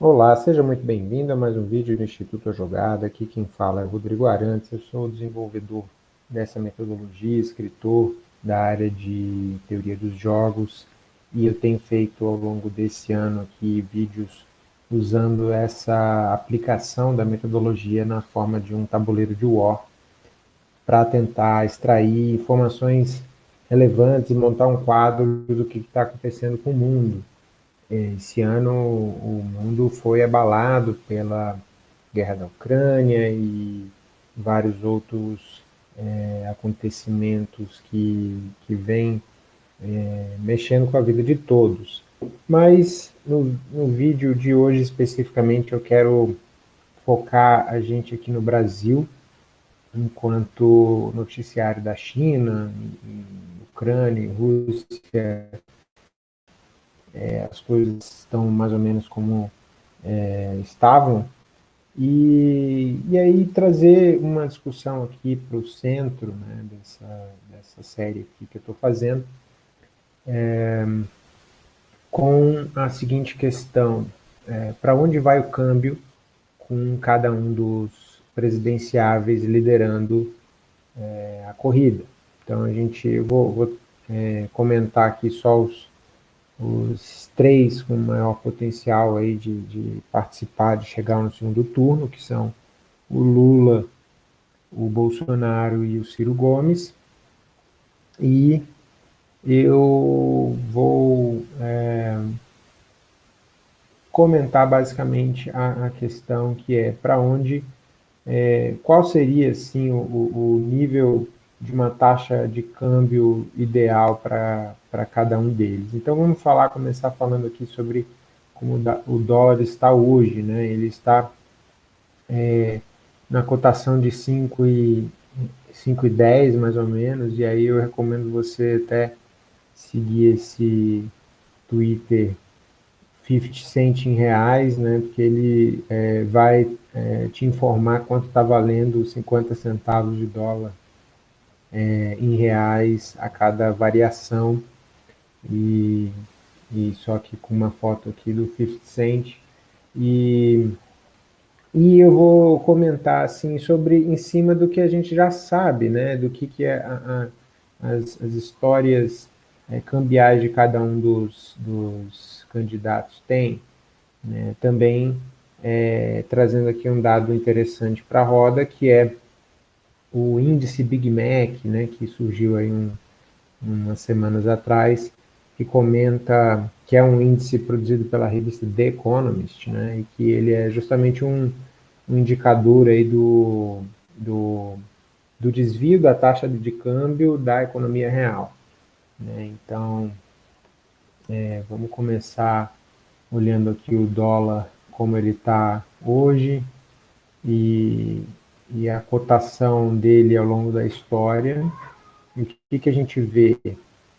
Olá, seja muito bem-vindo a mais um vídeo do Instituto Jogada. Aqui quem fala é Rodrigo Arantes, eu sou desenvolvedor dessa metodologia, escritor da área de teoria dos jogos e eu tenho feito ao longo desse ano aqui vídeos usando essa aplicação da metodologia na forma de um tabuleiro de War para tentar extrair informações relevantes e montar um quadro do que está acontecendo com o mundo esse ano o mundo foi abalado pela guerra da Ucrânia e vários outros é, acontecimentos que, que vêm é, mexendo com a vida de todos. Mas no, no vídeo de hoje especificamente eu quero focar a gente aqui no Brasil, enquanto noticiário da China, Ucrânia, Rússia, é, as coisas estão mais ou menos como é, estavam, e, e aí trazer uma discussão aqui para o centro né, dessa, dessa série aqui que eu estou fazendo, é, com a seguinte questão, é, para onde vai o câmbio com cada um dos presidenciáveis liderando é, a corrida. Então a gente, eu vou, vou é, comentar aqui só os, os três com maior potencial aí de, de participar, de chegar no segundo turno, que são o Lula, o Bolsonaro e o Ciro Gomes. E eu vou é, comentar basicamente a, a, questão que é para onde, é, qual seria assim o, o nível de uma taxa de câmbio ideal para cada um deles. Então vamos falar, começar falando aqui sobre como o dólar está hoje, né? Ele está é, na cotação de 5 e 5,10 mais ou menos, e aí eu recomendo você até seguir esse Twitter 50 Cent em reais, né, porque ele é, vai é, te informar quanto está valendo 50 centavos de dólar é, em reais a cada variação. E, e só que com uma foto aqui do 50 Cent. E, e eu vou comentar assim sobre em cima do que a gente já sabe, né, do que, que é a, a, as, as histórias é, cambiais de cada um dos, dos candidatos tem, né, também é, trazendo aqui um dado interessante para a roda, que é o índice Big Mac, né, que surgiu aí um, umas semanas atrás, que comenta que é um índice produzido pela revista The Economist, né, e que ele é justamente um, um indicador aí do, do, do desvio da taxa de câmbio da economia real. Né? Então, é, vamos começar olhando aqui o dólar, como ele está hoje, e e a cotação dele ao longo da história. O que, que a gente vê?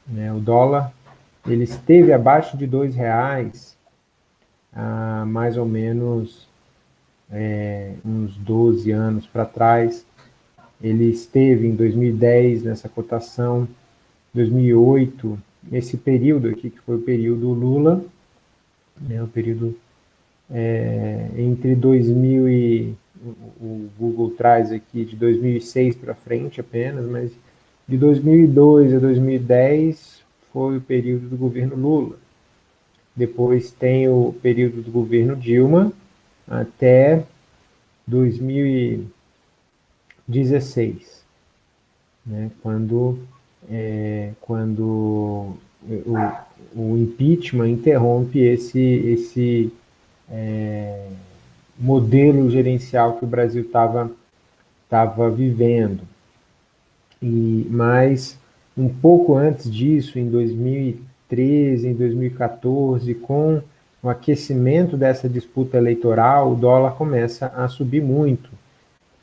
Né? O dólar ele esteve abaixo de dois reais há mais ou menos é, uns 12 anos para trás. Ele esteve em 2010 nessa cotação, 2008, esse período aqui, que foi o período Lula, né, o período é, entre 2000 e o Google traz aqui de 2006 para frente apenas, mas de 2002 a 2010 foi o período do governo Lula. Depois tem o período do governo Dilma até 2016, né, quando, é, quando o, o impeachment interrompe esse, esse é, modelo gerencial que o Brasil estava tava vivendo. E, mas, um pouco antes disso, em 2013, em 2014, com o aquecimento dessa disputa eleitoral, o dólar começa a subir muito.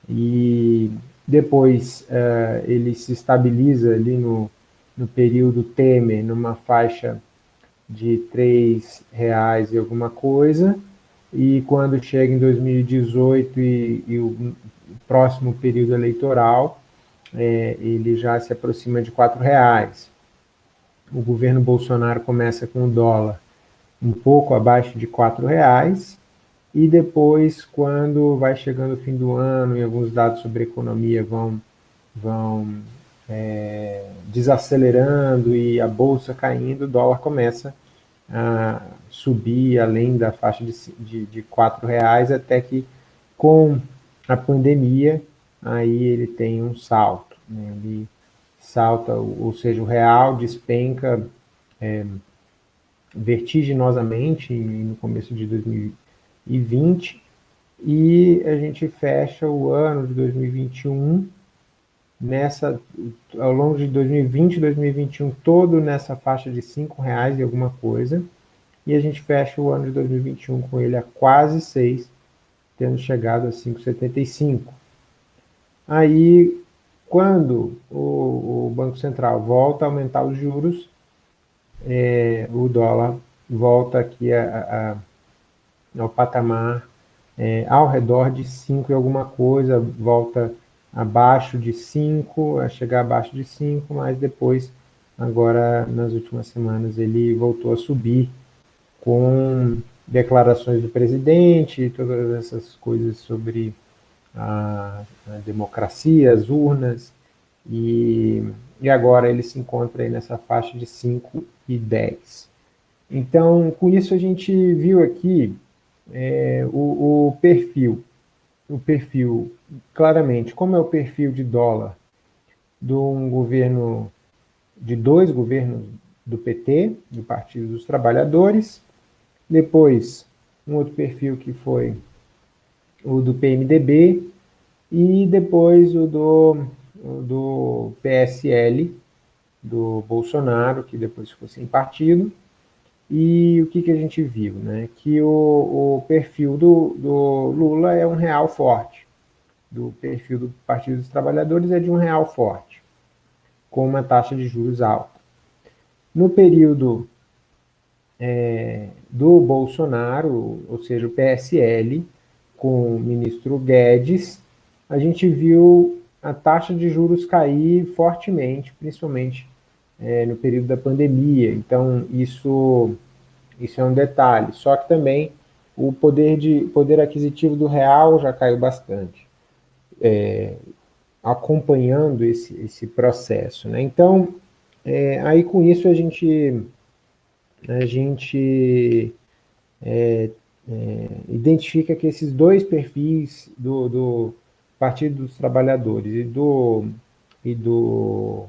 E depois uh, ele se estabiliza ali no, no período Temer, numa faixa de R$ reais e alguma coisa, e quando chega em 2018 e, e o próximo período eleitoral, é, ele já se aproxima de R$ reais. O governo Bolsonaro começa com o dólar um pouco abaixo de R$ reais e depois, quando vai chegando o fim do ano e alguns dados sobre economia vão, vão é, desacelerando e a bolsa caindo, o dólar começa a subir além da faixa de, de, de R$ reais até que com a pandemia aí ele tem um salto, né? ele salta, ou seja, o real despenca é, vertiginosamente no começo de 2020 e a gente fecha o ano de 2021 nessa, ao longo de 2020 e 2021 todo nessa faixa de cinco reais e alguma coisa e a gente fecha o ano de 2021 com ele a quase 6, tendo chegado a 5,75. Aí, quando o, o, Banco Central volta a aumentar os juros, é, o dólar volta aqui a, a, ao patamar é, ao redor de 5 e alguma coisa, volta abaixo de 5, a chegar abaixo de 5, mas depois, agora nas últimas semanas, ele voltou a subir com declarações do presidente e todas essas coisas sobre a, a democracia, as urnas, e, e agora ele se encontra aí nessa faixa de 5 e 10. Então, com isso a gente viu aqui é, o, o perfil, o perfil, claramente, como é o perfil de dólar de um governo, de dois governos do PT, do Partido dos Trabalhadores, depois, um outro perfil que foi o do PMDB e depois o do, o do PSL, do Bolsonaro, que depois ficou sem partido. E o que, que a gente viu? Né? Que o, o perfil do, do Lula é um real forte. Do perfil do Partido dos Trabalhadores é de um real forte, com uma taxa de juros alta. No período é, do Bolsonaro, ou seja, o PSL, com o ministro Guedes, a gente viu a taxa de juros cair fortemente, principalmente é, no período da pandemia. Então, isso, isso é um detalhe. Só que também o poder, de, poder aquisitivo do real já caiu bastante, é, acompanhando esse, esse processo. Né? Então, é, aí com isso a gente a gente é, é, identifica que esses dois perfis do, do, Partido dos Trabalhadores e do, e do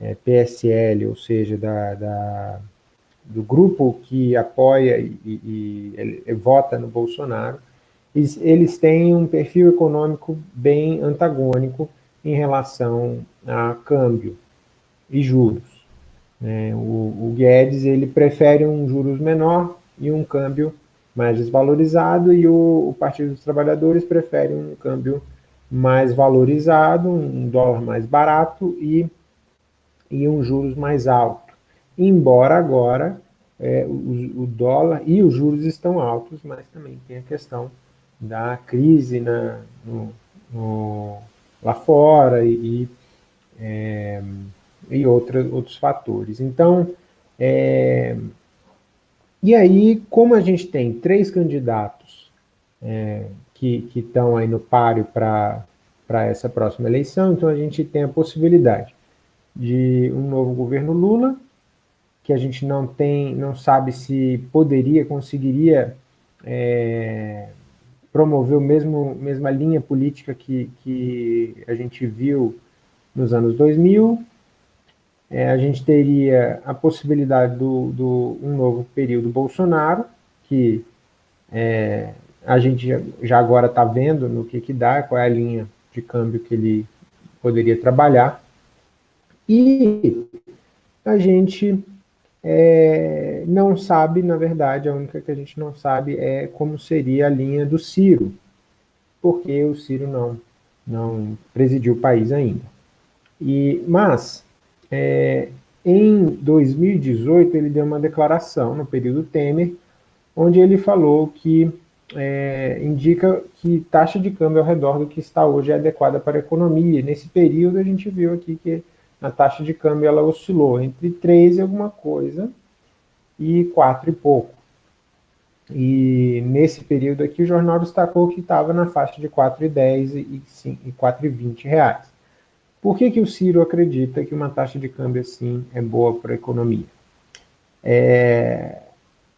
é, PSL, ou seja, da, da, do grupo que apoia e, e, e vota no Bolsonaro, eles, eles têm um perfil econômico bem antagônico em relação a câmbio e juros. Né? O, o Guedes ele prefere um juros menor e um câmbio mais desvalorizado, e o, o Partido dos Trabalhadores prefere um câmbio mais valorizado, um dólar mais barato e, e um juros mais alto. Embora agora é, o, o, dólar e os juros estão altos, mas também tem a questão da crise na, no, no, lá fora e, é, e outra, outros fatores. Então, é, e aí, como a gente tem três candidatos é, que estão aí no páreo para essa próxima eleição, então a gente tem a possibilidade de um novo governo Lula, que a gente não tem, não sabe se poderia, conseguiria é, promover o mesmo mesma linha política que, que a gente viu nos anos 2000, é, a gente teria a possibilidade do, do um novo período Bolsonaro, que é, a gente já agora está vendo no que, que dá, qual é a linha de câmbio que ele poderia trabalhar. E a gente é, não sabe, na verdade, a única que a gente não sabe é como seria a linha do Ciro, porque o Ciro não, não presidiu o país ainda. E, mas é, em 2018, ele deu uma declaração, no período Temer, onde ele falou que é, indica que taxa de câmbio ao redor do que está hoje é adequada para a economia. Nesse período, a gente viu aqui que a taxa de câmbio ela oscilou entre 3 e alguma coisa e 4 e pouco. E nesse período aqui o jornal destacou que estava na faixa de R$ 4,10 e 4,20 reais. Por que, que o Ciro acredita que uma taxa de câmbio assim é boa para a economia? É,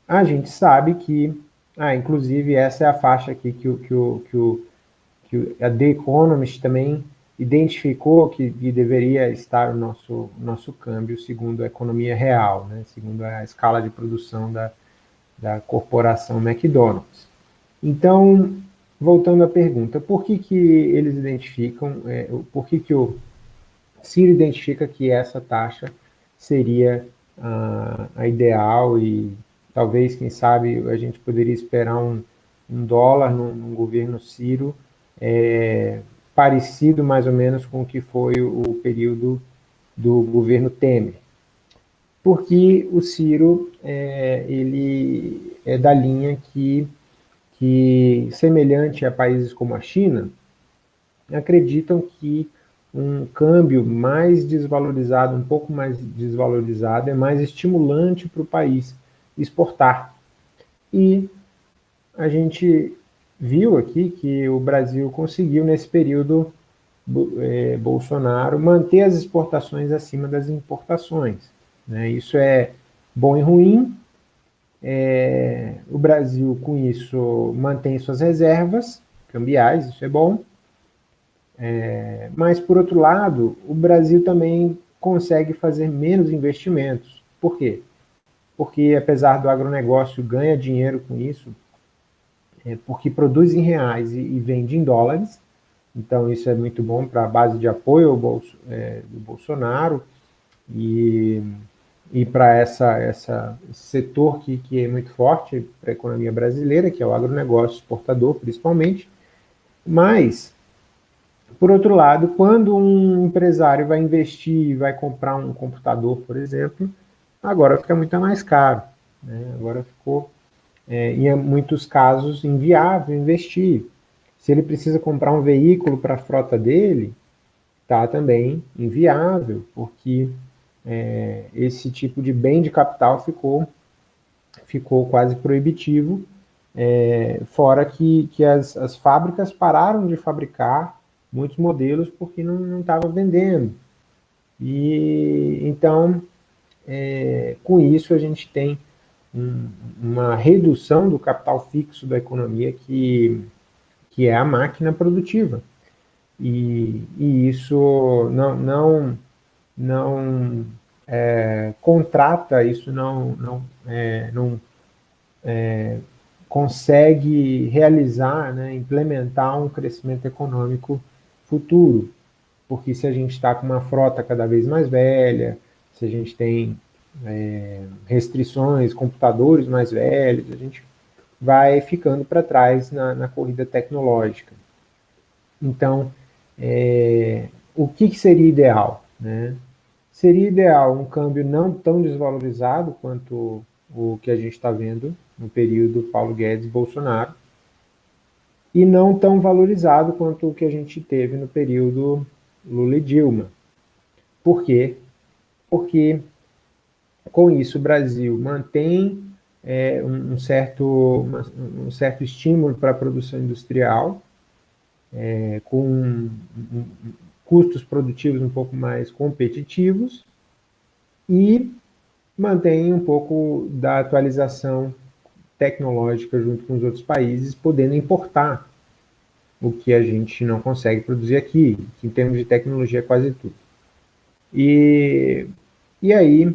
a gente sabe que, ah, inclusive essa é a faixa aqui que, o, que, o, que, o, que a The Economist também identificou que, que deveria estar o nosso, nosso câmbio segundo a economia real, né, segundo a escala de produção da, da corporação McDonald's. Então, voltando à pergunta, por que, que eles identificam, é, por que, que o Ciro identifica que essa taxa seria a, ideal e talvez, quem sabe, a gente poderia esperar um, um dólar no, no, governo Ciro é, parecido mais ou menos com o que foi o, período do governo Temer. Porque o Ciro, é, ele é da linha que, que, semelhante a países como a China, acreditam que um câmbio mais desvalorizado, um pouco mais desvalorizado, é mais estimulante para o país exportar. E a gente viu aqui que o Brasil conseguiu, nesse período é, Bolsonaro, manter as exportações acima das importações. Né? Isso é bom e ruim. É, o Brasil, com isso, mantém suas reservas cambiais, isso é bom. É, mas, por outro lado, o Brasil também consegue fazer menos investimentos. Por quê? Porque, apesar do agronegócio ganha dinheiro com isso, é, porque produz em reais e, e, vende em dólares, então isso é muito bom para a base de apoio Bolso, é, do Bolsonaro e, e para essa, essa, esse setor que, que é muito forte para a economia brasileira, que é o agronegócio exportador, principalmente, mas por outro lado, quando um empresário vai investir, vai comprar um computador, por exemplo, agora fica muito mais caro. Né? Agora ficou, é, em muitos casos, inviável investir. Se ele precisa comprar um veículo para a frota dele, está também inviável, porque é, esse tipo de bem de capital ficou, ficou quase proibitivo, é, fora que, que as, as fábricas pararam de fabricar muitos modelos porque não estava vendendo. E então, é, com isso, a gente tem um, uma redução do capital fixo da economia, que, que é a máquina produtiva. E, e isso não, não, não é, contrata, isso não, não, é, não é, consegue realizar, né, implementar um crescimento econômico futuro, porque se a gente está com uma frota cada vez mais velha, se a gente tem é, restrições, computadores mais velhos, a gente vai ficando para trás na, na, corrida tecnológica. Então, é, o que, que, seria ideal? Né? Seria ideal um câmbio não tão desvalorizado quanto o que a gente está vendo no período Paulo Guedes e Bolsonaro, e não tão valorizado quanto o que a gente teve no período Lula e Dilma. Por quê? Porque com isso o Brasil mantém é, um, certo, um certo estímulo para a produção industrial, é, com um, um, custos produtivos um pouco mais competitivos e mantém um pouco da atualização tecnológica junto com os outros países, podendo importar o que a gente não consegue produzir aqui, que em termos de tecnologia é quase tudo. E, e aí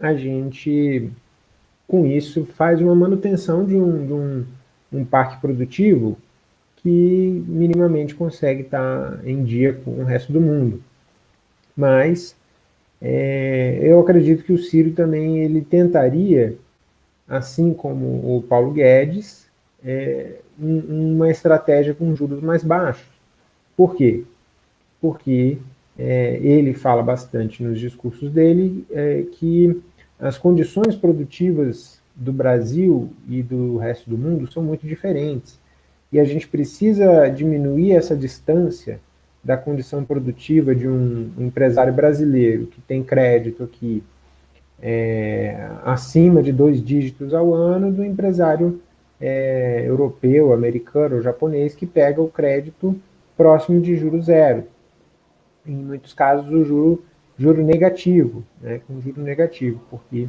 a gente, com isso, faz uma manutenção de um, de um, um parque produtivo que minimamente consegue estar em dia com o resto do mundo. Mas é, eu acredito que o Ciro também ele tentaria assim como o Paulo Guedes, é, um, uma estratégia com juros mais baixos. Por quê? Porque é, ele fala bastante nos discursos dele é, que as condições produtivas do Brasil e do resto do mundo são muito diferentes. E a gente precisa diminuir essa distância da condição produtiva de um empresário brasileiro que tem crédito aqui, é, acima de dois dígitos ao ano do empresário é, europeu, americano ou japonês que pega o crédito próximo de juro zero. Em muitos casos, o juro, juro negativo, né, com juro negativo, porque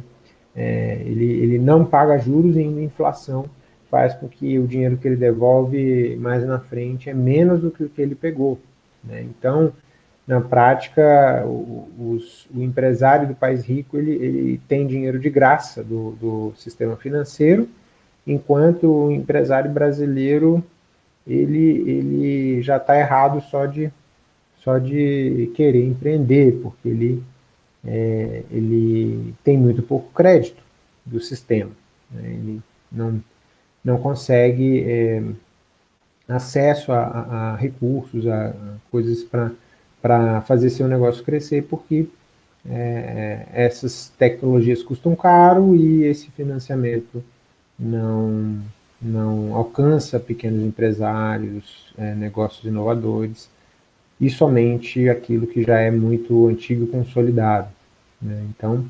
é, ele, ele não paga juros e a inflação faz com que o dinheiro que ele devolve mais na frente é menos do que o que ele pegou. Né? Então, na prática, o, os, o, empresário do país rico ele, ele tem dinheiro de graça do, do, sistema financeiro, enquanto o empresário brasileiro ele, ele já está errado só de, só de querer empreender, porque ele, é, ele tem muito pouco crédito do sistema. Né? Ele não, não consegue é, acesso a, a, recursos, a, a coisas para fazer seu negócio crescer, porque é, essas tecnologias custam caro e esse financiamento não, não alcança pequenos empresários, é, negócios inovadores, e somente aquilo que já é muito antigo e consolidado. Né? Então,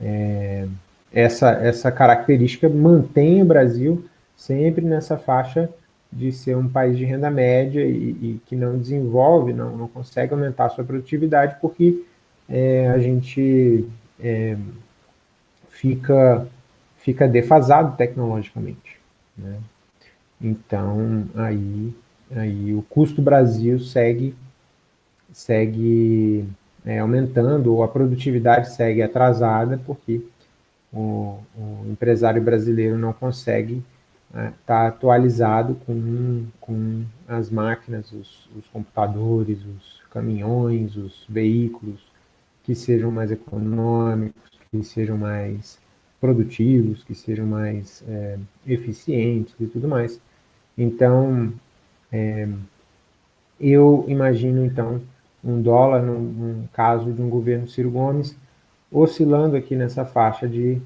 é, essa, essa característica mantém o Brasil sempre nessa faixa de ser um país de renda média e, e que não desenvolve, não, não consegue aumentar a sua produtividade porque é, a gente é, fica, fica defasado tecnologicamente. Né? Então, aí, aí o custo Brasil segue, segue é, aumentando, ou a produtividade segue atrasada, porque o, o empresário brasileiro não consegue está né, tá atualizado com, com as máquinas, os, os, computadores, os caminhões, os veículos que sejam mais econômicos, que sejam mais produtivos, que sejam mais é, eficientes e tudo mais. Então, é, eu imagino, então, um dólar, num, num caso de um governo Ciro Gomes, oscilando aqui nessa faixa de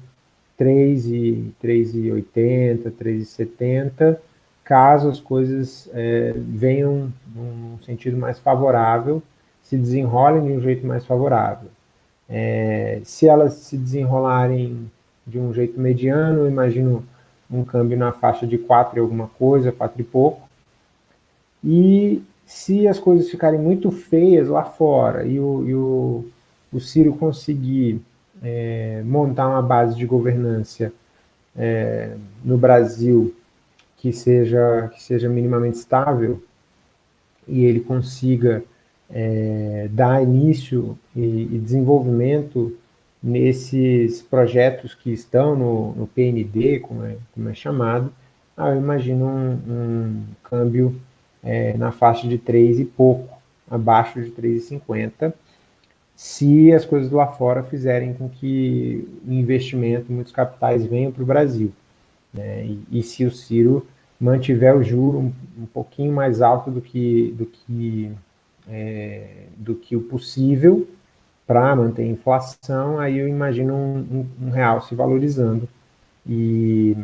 3,80, 3,70, caso as coisas é, venham num sentido mais favorável, se desenrolem de um jeito mais favorável. É, se elas se desenrolarem de um jeito mediano, eu imagino um câmbio na faixa de 4 e alguma coisa, 4 e pouco. E se as coisas ficarem muito feias lá fora e o, e o, o Ciro conseguir é, montar uma base de governança é, no Brasil que seja, que seja minimamente estável e ele consiga é, dar início e, e, desenvolvimento nesses projetos que estão no, no PND, como é, como é chamado, ah, eu imagino um, um câmbio é, na faixa de 3 e pouco, abaixo de 3,50, se as coisas lá fora fizerem com que o investimento, muitos capitais venham para o Brasil. Né? E, e, se o Ciro mantiver o juro um, um pouquinho mais alto do que, do que, é, do que o possível para manter a inflação, aí eu imagino um, um, um real se valorizando. E,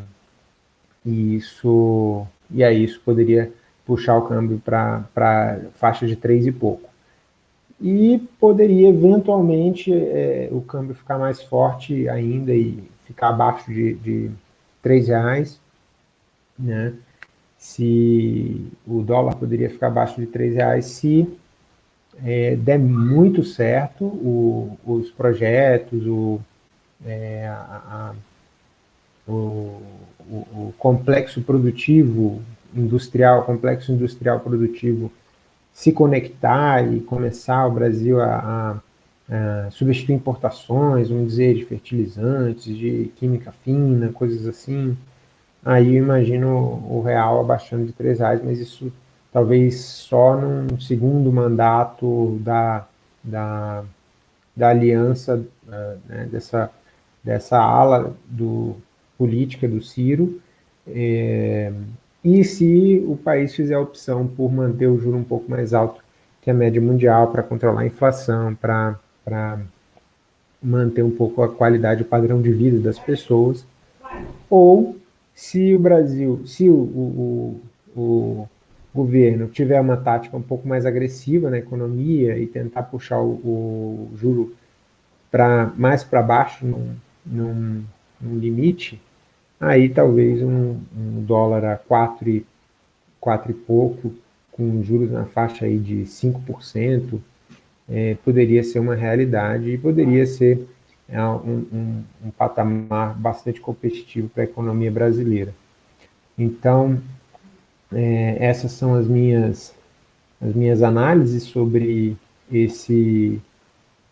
e, isso, e aí isso poderia puxar o câmbio para faixa de 3 e pouco e poderia eventualmente é, o câmbio ficar mais forte ainda e ficar abaixo de, de 3 reais, né? Se o dólar poderia ficar abaixo de 3 reais se é, der muito certo o, os projetos, o, é, a, a, o, o, complexo produtivo industrial, complexo industrial produtivo se conectar e começar o Brasil a, a, a, substituir importações, vamos dizer, de fertilizantes, de química fina, coisas assim, aí eu imagino o real abaixando de 3 reais, mas isso talvez só num segundo mandato da, da, da aliança, uh, né, dessa, dessa ala do, política do Ciro, é, e se o país fizer a opção por manter o juro um pouco mais alto que a média mundial para controlar a inflação, para manter um pouco a qualidade e padrão de vida das pessoas, ou se o Brasil, se o, o, o, governo tiver uma tática um pouco mais agressiva na economia e tentar puxar o, o juro para mais para baixo num, num, num limite, aí talvez um, um dólar a 4 e, 4 e pouco, com juros na faixa aí de 5%, é, poderia ser uma realidade e poderia ser é, um, um, um patamar bastante competitivo para a economia brasileira. Então, é, essas são as minhas, as minhas análises sobre esse,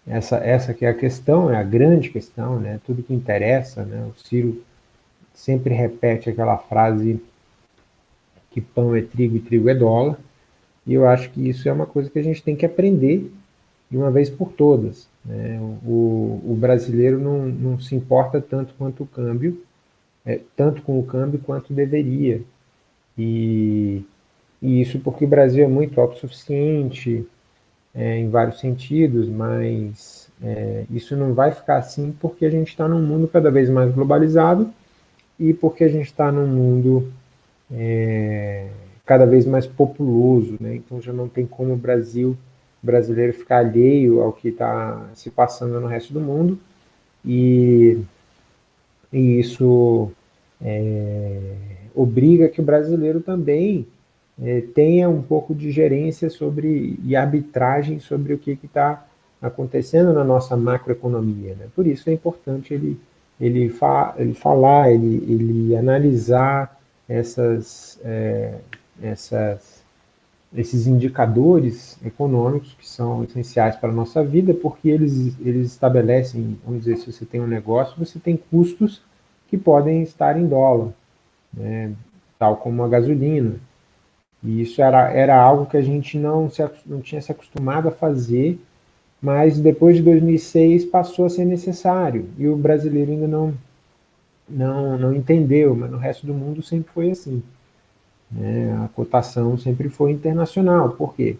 essa, essa que é a questão, é a grande questão, né? tudo que interessa. Né? O Ciro sempre repete aquela frase que pão é trigo e trigo é dólar, e eu acho que isso é uma coisa que a gente tem que aprender de uma vez por todas. Né? O, o, brasileiro não, não, se importa tanto quanto o câmbio, é, tanto com o câmbio quanto deveria. E, e isso porque o Brasil é muito autossuficiente é, em vários sentidos, mas é, isso não vai ficar assim porque a gente está num mundo cada vez mais globalizado e porque a gente está num mundo é, cada vez mais populoso, né? então já não tem como o Brasil brasileiro ficar alheio ao que está se passando no resto do mundo, e, e isso é, obriga que o brasileiro também é, tenha um pouco de gerência sobre e arbitragem sobre o que está acontecendo na nossa macroeconomia. Né? Por isso é importante ele, ele, fa, ele falar, ele, ele analisar essas, é, essas esses indicadores econômicos que são essenciais para a nossa vida, porque eles, eles estabelecem, vamos dizer, se você tem um negócio, você tem custos que podem estar em dólar, né, tal como a gasolina. E isso era, era algo que a gente não, se, não tinha se acostumado a fazer, mas depois de 2006 passou a ser necessário, e o brasileiro ainda não, não, não entendeu, mas no resto do mundo sempre foi assim. Né? A cotação sempre foi internacional. Por quê?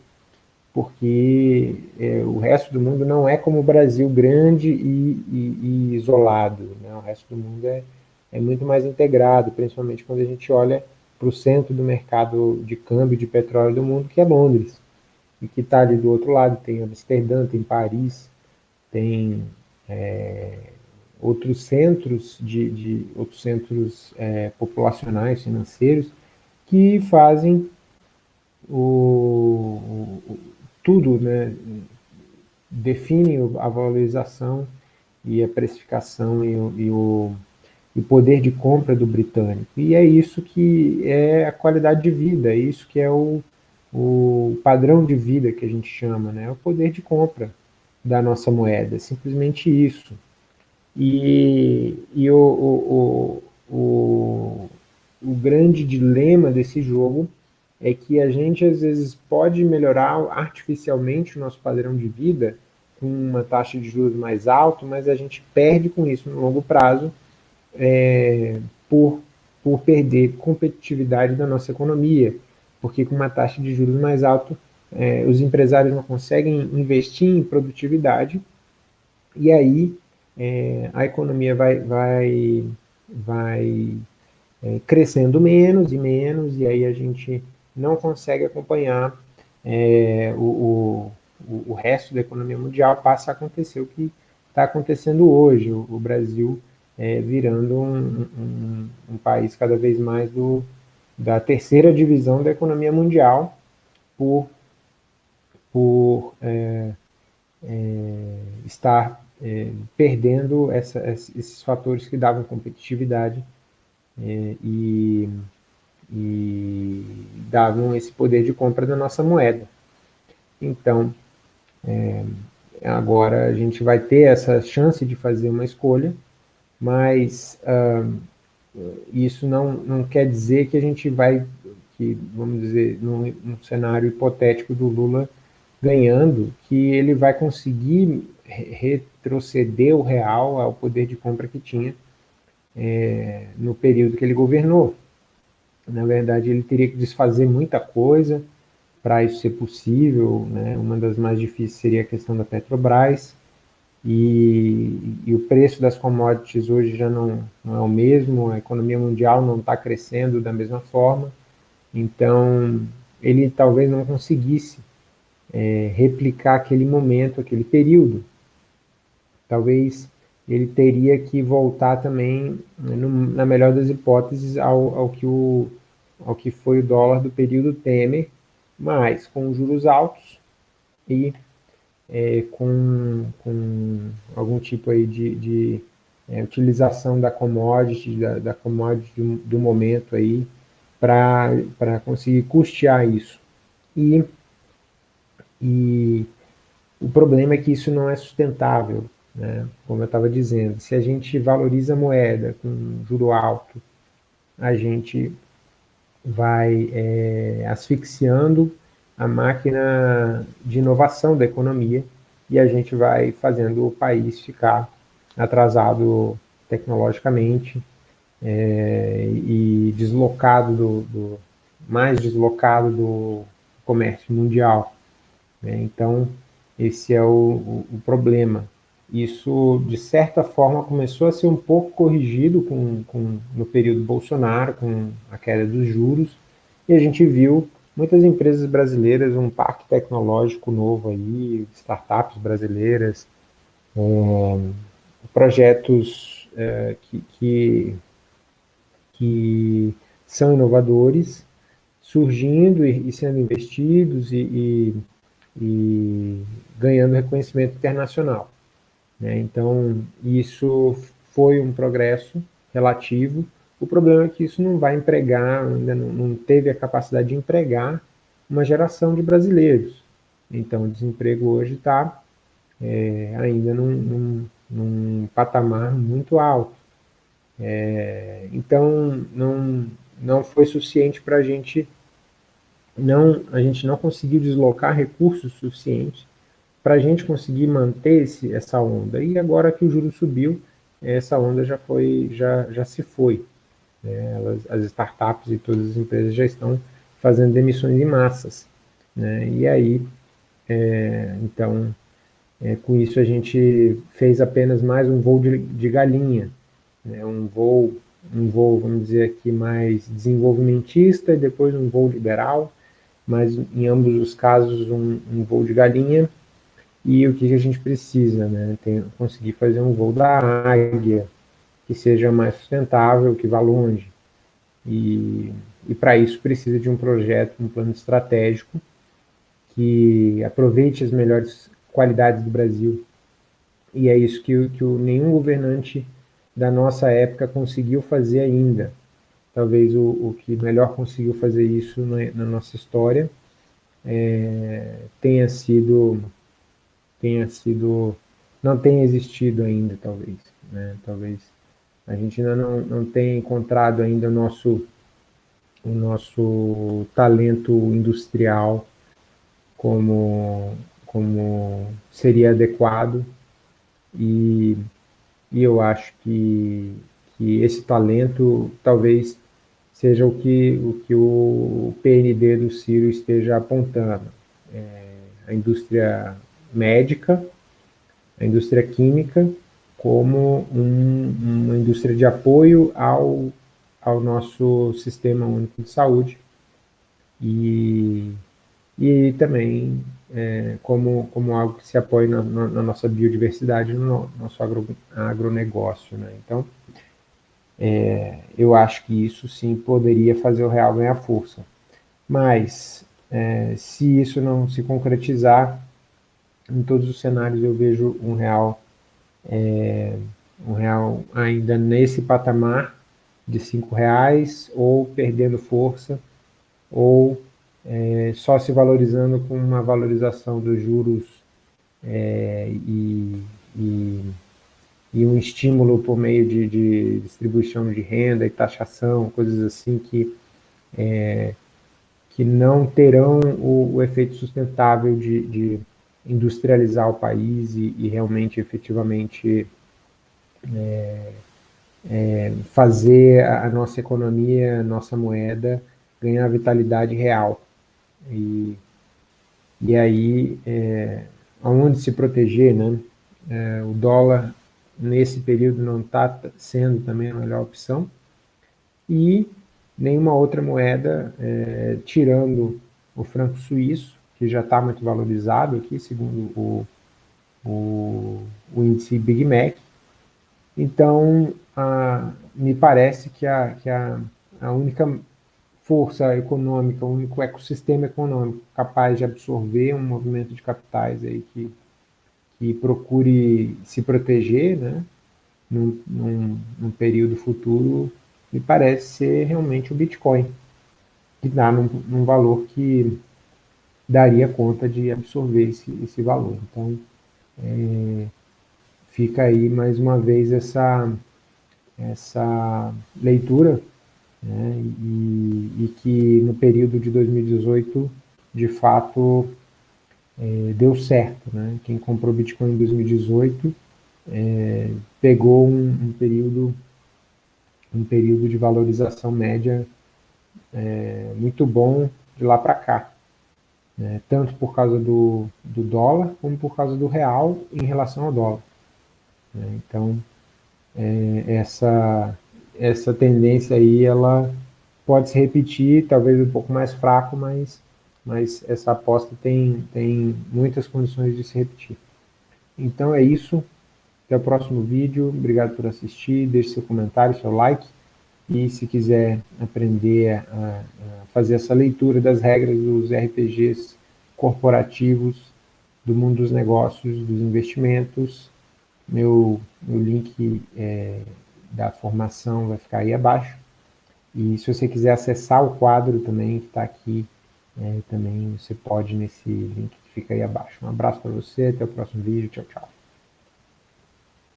Porque é, o resto do mundo não é como o Brasil grande e, e, e isolado. Né? O resto do mundo é, é muito mais integrado, principalmente quando a gente olha para o centro do mercado de câmbio de petróleo do mundo, que é Londres. E que está ali do outro lado, tem Amsterdã, tem Paris, tem é, outros centros de, de outros centros é, populacionais, financeiros, que fazem o, o, tudo, né, definem a valorização e a precificação e e o, e o poder de compra do britânico. E é isso que é a qualidade de vida, é isso que é o, o padrão de vida que a gente chama, né? o poder de compra da nossa moeda, simplesmente isso. E, e o, o, o, o grande dilema desse jogo é que a gente às vezes pode melhorar artificialmente o nosso padrão de vida com uma taxa de juros mais alta, mas a gente perde com isso no longo prazo é, por, por perder competitividade da nossa economia, porque com uma taxa de juros mais alta é, os empresários não conseguem investir em produtividade. E aí é, a economia vai, vai, vai é, crescendo menos e menos, e aí a gente não consegue acompanhar é, o, o, o, resto da economia mundial, passa a acontecer o que está acontecendo hoje, o, o Brasil é, virando um, um, um, país cada vez mais do, da terceira divisão da economia mundial, por, por é, é, estar é, perdendo essa, esses fatores que davam competitividade é, e, e, davam esse poder de compra da nossa moeda. Então, é, agora a gente vai ter essa chance de fazer uma escolha, mas ah, isso não, não quer dizer que a gente vai, que, vamos dizer, num, num cenário hipotético do Lula ganhando, que ele vai conseguir retroceder o real ao poder de compra que tinha é, no período que ele governou. Na verdade, ele teria que desfazer muita coisa para isso ser possível. Né? Uma das mais difíceis seria a questão da Petrobras, e, e, o preço das commodities hoje já não, não é o mesmo, a economia mundial não está crescendo da mesma forma, então ele talvez não conseguisse é, replicar aquele momento, aquele período. Talvez ele teria que voltar também, no, na melhor das hipóteses, ao, ao, que o, ao que foi o dólar do período Temer, mas com juros altos e é, com, com algum tipo aí de, de é, utilização da commodity, da, da commodity do, do momento aí, para conseguir custear isso. E, e o problema é que isso não é sustentável, né? como eu estava dizendo. Se a gente valoriza a moeda com juro alto, a gente vai é, asfixiando a máquina de inovação da economia e a gente vai fazendo o país ficar atrasado tecnologicamente é, e deslocado do, do, mais deslocado do comércio mundial. Né? Então, esse é o, o, o, problema. Isso, de certa forma, começou a ser um pouco corrigido com, com, no período Bolsonaro, com a queda dos juros, e a gente viu muitas empresas brasileiras, um parque tecnológico novo aí, startups brasileiras, é, projetos é, que, que, que, são inovadores, surgindo e, e sendo investidos e, e, e, ganhando reconhecimento internacional. Né? Então, isso foi um progresso relativo, o problema é que isso não vai empregar, ainda não, não teve a capacidade de empregar uma geração de brasileiros. Então, o desemprego hoje está é, ainda num, num, num, patamar muito alto. É, então, não, não foi suficiente para a gente, não, a gente não conseguiu deslocar recursos suficientes para a gente conseguir manter esse, essa onda. E agora que o juro subiu, essa onda já, foi, já, já se foi. Né? Elas, as startups e todas as empresas já estão fazendo demissões em massas. Né? E aí, é, então, é, com isso a gente fez apenas mais um voo de, de galinha, né? um voo, um voo, vamos dizer aqui, mais desenvolvimentista e depois um voo liberal, mas em ambos os casos um, um voo de galinha, e o que, a gente precisa, né? Tem, conseguir fazer um voo da águia, que seja mais sustentável, que vá longe. E, e para isso precisa de um projeto, um plano estratégico que aproveite as melhores qualidades do Brasil. E é isso que, que o, nenhum governante da nossa época conseguiu fazer ainda. Talvez o, o que melhor conseguiu fazer isso na, na nossa história é, tenha sido tenha sido não tenha existido ainda talvez né? talvez a gente ainda não, não tem encontrado ainda o nosso, o nosso talento industrial como, como seria adequado e, e eu acho que, que esse talento talvez seja o que o, que o PND do Ciro esteja apontando. É, a indústria médica, a indústria química como um, uma indústria de apoio ao, ao nosso sistema único de saúde e, e também é, como, como algo que se apoie na, na, na nossa biodiversidade, no nosso agro, agronegócio. Né? Então, é, eu acho que isso sim poderia fazer o real ganhar força. Mas, é, se isso não se concretizar, em todos os cenários eu vejo um real é, um real ainda nesse patamar de cinco reais, ou perdendo força, ou é, só se valorizando com uma valorização dos juros é, e, e, e, um estímulo por meio de, de, distribuição de renda e taxação, coisas assim que, é, que não terão o, o efeito sustentável de, de industrializar o país e, e realmente, efetivamente, é, é, fazer a nossa economia, nossa moeda, ganhar vitalidade real. E, e aí, é, aonde se proteger, né? É, o dólar, nesse período, não está sendo também a melhor opção. E nenhuma outra moeda, é, tirando o franco suíço, que já está muito valorizado aqui, segundo o, o, o, índice Big Mac, Então, a, me parece que, a, que a, a única força econômica, o único ecossistema econômico capaz de absorver um movimento de capitais aí que, que procure se proteger, né, num, num, num período futuro, me parece ser realmente o Bitcoin, que dá num, num valor que daria conta de absorver esse, esse valor. Então, é, fica aí mais uma vez essa, essa leitura, né, e, e, que no período de 2018, de fato, é, deu certo. Né? Quem comprou Bitcoin em 2018 é, pegou um, um, período um período de valorização média é, muito bom de lá para cá né, tanto por causa do, do dólar, como por causa do real em relação ao dólar. Né, então, é, essa, essa tendência aí, ela pode se repetir, talvez um pouco mais fraco, mas, mas essa aposta tem, tem muitas condições de se repetir. Então é isso, até o próximo vídeo, obrigado por assistir, deixe seu comentário, seu like, e se quiser aprender a, a fazer essa leitura das regras dos RPGs corporativos, do mundo dos negócios, dos investimentos, meu, meu link é, da formação vai ficar aí abaixo. E se você quiser acessar o quadro também, que está aqui, é, também você pode nesse link que fica aí abaixo. Um abraço para você, até o próximo vídeo, tchau, tchau.